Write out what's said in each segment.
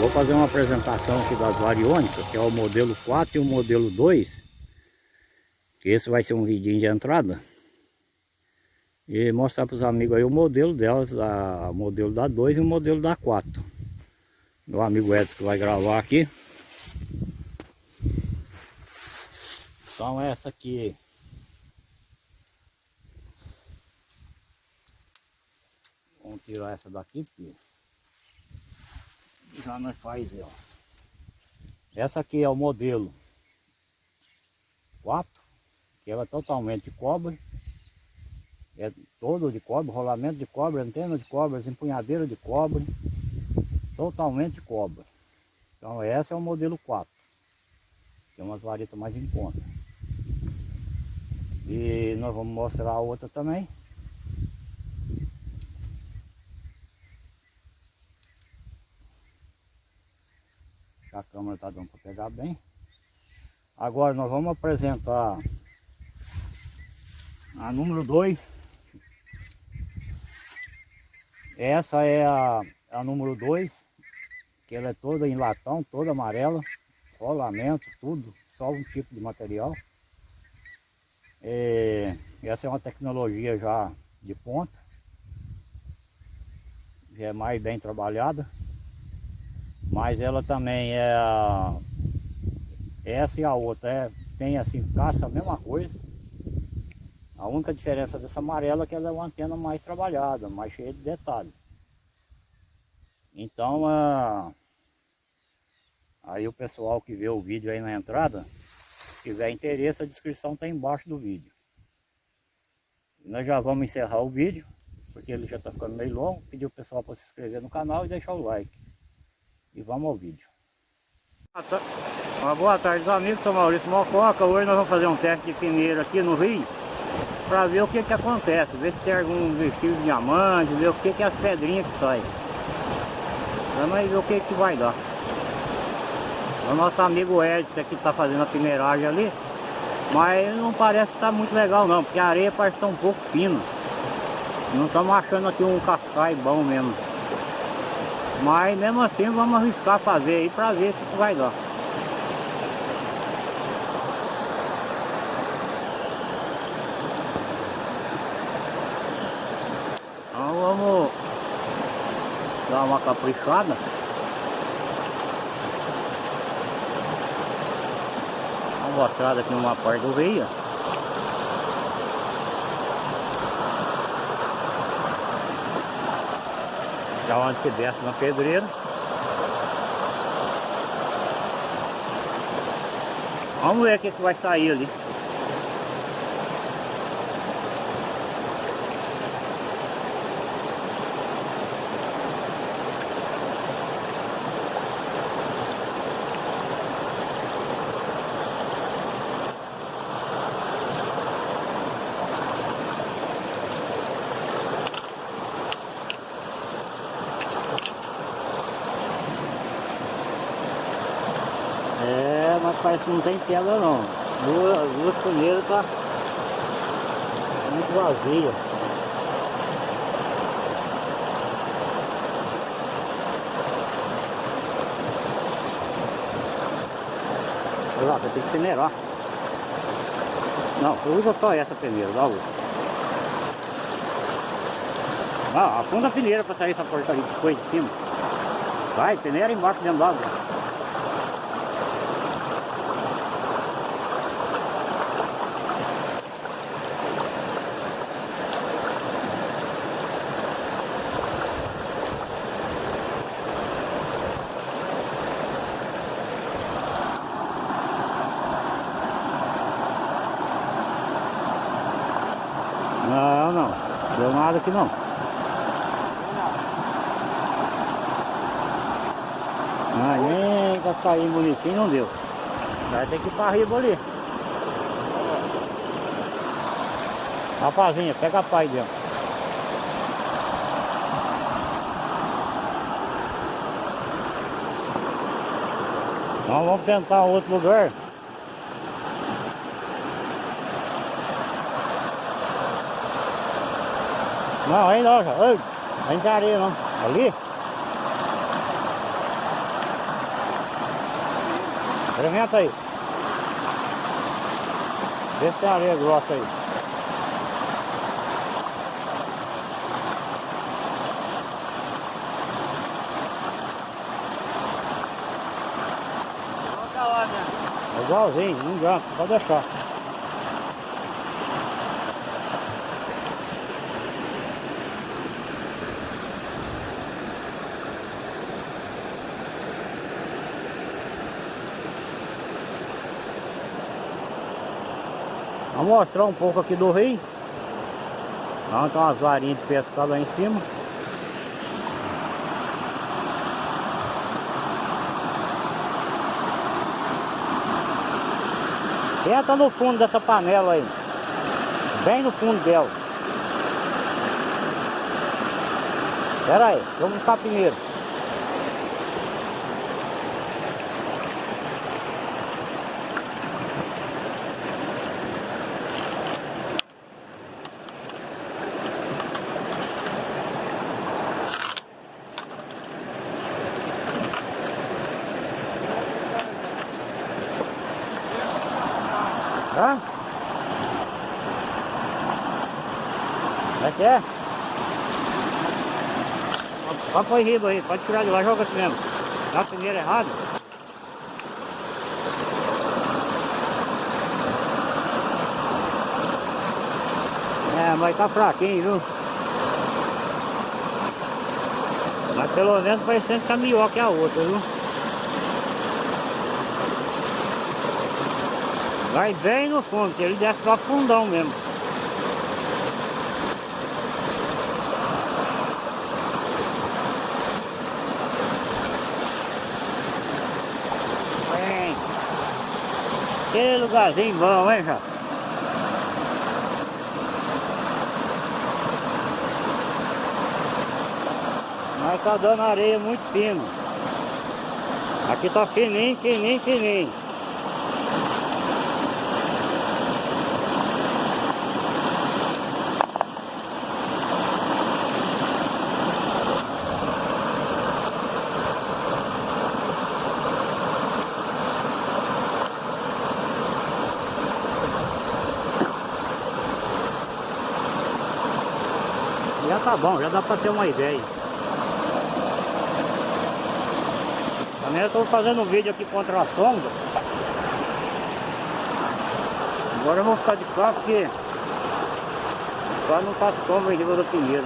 Vou fazer uma apresentação aqui das variônicas, que é o modelo 4 e o modelo 2. Que esse vai ser um vidinho de entrada. E mostrar para os amigos aí o modelo delas, a, o modelo da 2 e o modelo da 4. Meu amigo Edson que vai gravar aqui. Então essa aqui Vamos tirar essa daqui porque já nós faz, ó. Essa aqui é o modelo 4, que ela é totalmente de cobre. É todo de cobre, rolamento de cobre, antena de cobre, empunhadeira de cobre. Totalmente de cobre. Então essa é o modelo 4. Tem umas varetas mais em conta. E nós vamos mostrar a outra também. A câmera está dando para pegar bem. Agora nós vamos apresentar a número 2. Essa é a, a número 2, que ela é toda em latão, toda amarela, rolamento, tudo, só um tipo de material. É, essa é uma tecnologia já de ponta, já é mais bem trabalhada. Mas ela também é. Essa e a outra é, tem assim, caça a mesma coisa. A única diferença dessa amarela é que ela é uma antena mais trabalhada, mais cheia de detalhes. Então, a... aí o pessoal que vê o vídeo aí na entrada, se tiver interesse, a descrição está embaixo do vídeo. E nós já vamos encerrar o vídeo, porque ele já está ficando meio longo. Pedir o pessoal para se inscrever no canal e deixar o like. E vamos ao vídeo. Uma boa tarde, amigos. Sou Maurício Mococa. Hoje nós vamos fazer um teste de peneira aqui no Rio para ver o que que acontece, ver se tem algum vestido de diamante, ver o que que é as pedrinhas que saem. Vamos ver o que que vai dar. O nosso amigo Edson aqui está fazendo a peneiragem ali, mas não parece estar tá muito legal não, porque a areia parece estar tá um pouco fina. Não estamos achando aqui um cascai bom mesmo. Mas mesmo assim vamos arriscar fazer aí para ver se vai dar. Então vamos dar uma caprichada. Uma mostrada aqui numa parte do rio. Da onde que desce na pedreira. Vamos ver o que, que vai sair ali. Mas parece que não tem pedra não. Duas, duas peneiras tá muito vazia. Olha lá, tem que peneirar. Não, usa só essa peneira, dá outra. Ah, afunda a peneira para sair essa porcaria de coisa de cima. Vai, peneira embaixo dentro d'água. Não, não. Deu nada aqui não. Ah, nem pra sair bonitinho não deu. Vai ter que ir pra riba ali. Rapazinha, pega a pai dentro. Então vamos tentar outro lugar. Não, aí não, ei, não tem areia não. Ali? Experimenta aí. Vê se tem areia grossa aí. Igualzinho, não adianta, pode deixar. Vou mostrar um pouco aqui do rio. Onde tem umas varinhas de pescar lá em cima. Entra no fundo dessa panela aí. Bem no fundo dela. Pera aí, vamos buscar primeiro. Hã? Que é? Pode pôr riba aí, pode tirar de lá, joga assim mesmo. Dá primeiro errado. É, mas tá fraquinho, viu? Mas pelo menos parecendo que tá melhor que a outra, viu? Vai bem no fundo, que ele desce pra fundão mesmo. Bem. Que lugarzinho bom, hein, já? Mas tá dando areia muito fina. Aqui tá fininho, fininho, fininho. Tá bom, já dá pra ter uma ideia. Também eu tô fazendo um vídeo aqui contra a sombra. Agora eu vou ficar de cá porque cá não faz sombra em cima da pinheira.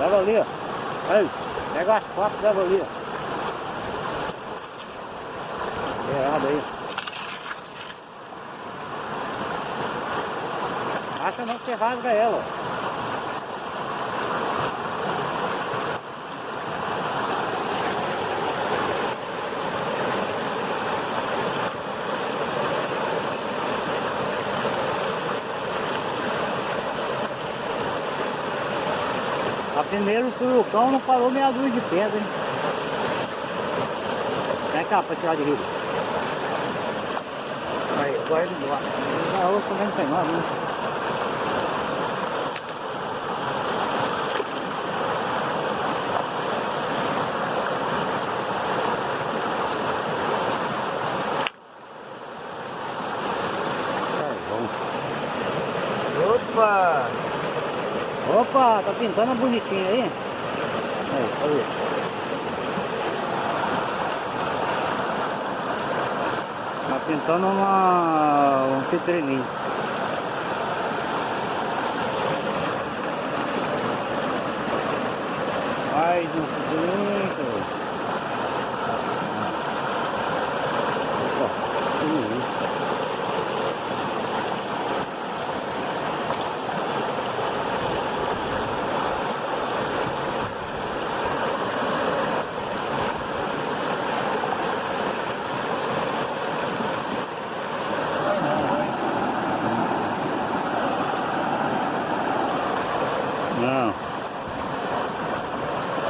Leva ali, ó. Aí, pega as quatro, leva ali, ó. Errado aí. Acha não que você rasga ela. A primeiro o surucão não parou meia dúzia de pedra, hein? Vem cá pra tirar de rio. Aí, agora ele voa. A outra também não tem nada? Opa! Opa, tá pintando bonitinho aí? Aí. Tá pintando uma, um citrininho. Mais um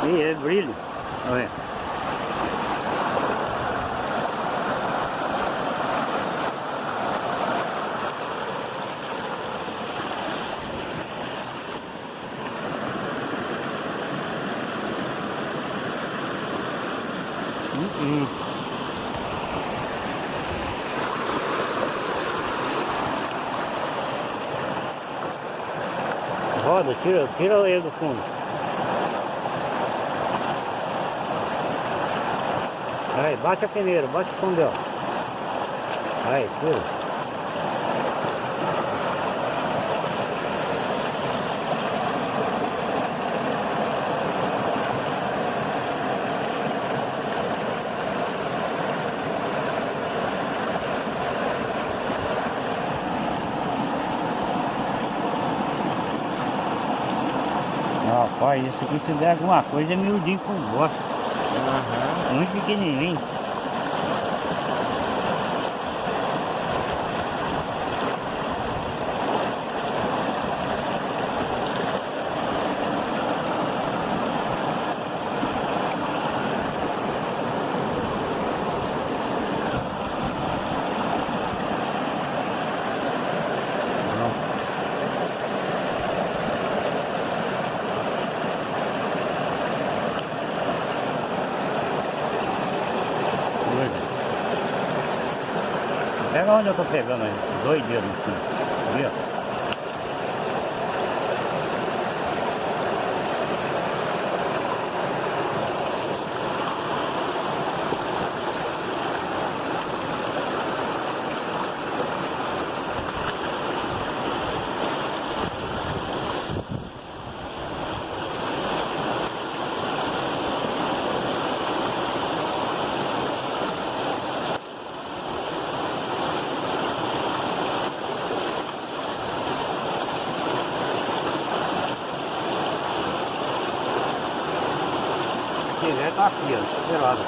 Yeah, really. brillo. A ver. Mm. Roda, tira, tira a do fundo. Aí, bate a peneira, bate o dela. Aí, tira. Rapaz, isso aqui se der alguma coisa é miudinho com gosto. Aham. Muito pequenininho. Onde eu tô pegando aí, dois dedos em cima. Quiser tá aqui, ó, pelado.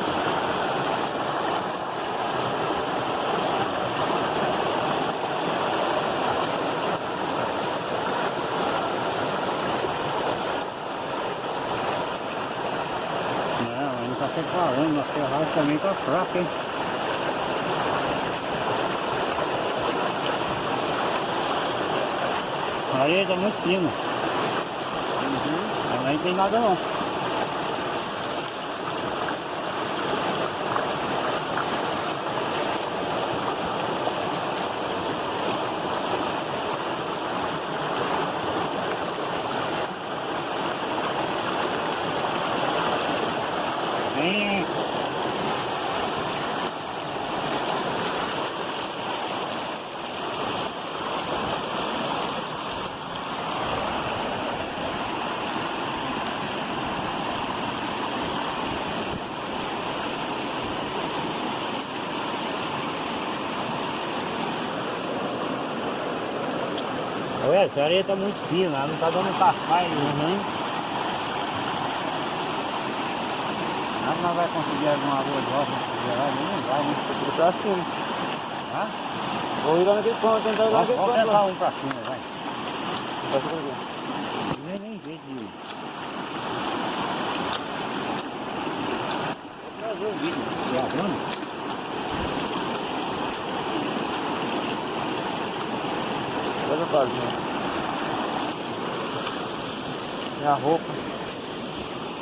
Não, ele tá separando, a ferragem também tá fraca, hein? A areia tá muito fina. Ela não tem nada não. Vem. Ué, essa areia tá muito fina, ela não tá dando cascai. Uhum. Nós não vai conseguir alguma de roça geral, não vai, né? Tudo pra cima. Hã? Vou ir lá naquele ponto, tentar ir lá Vamos, naquele vamos ponto. lá. um pra cima, vai. Passa por aqui. Nem, nem jeito de ir. Vou trazer o vídeo gravando. Olha a página. Minha roupa.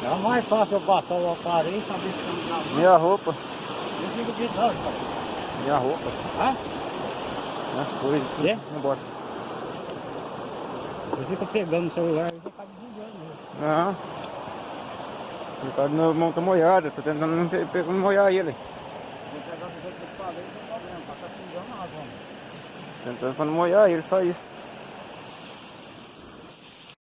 É mais fácil eu passar o aparelho e saber se não dá. Minha roupa. Eu fico novo, cara. Minha roupa. Hã? Minhas coisas. tudo bota. Eu fico pegando o celular e você acaba desligando mesmo. Não. Ele tá mão tá molhada. Tô tentando não pe- pe- molhar ele. Eu. Tá. Tentando pra não molhar ele, só isso.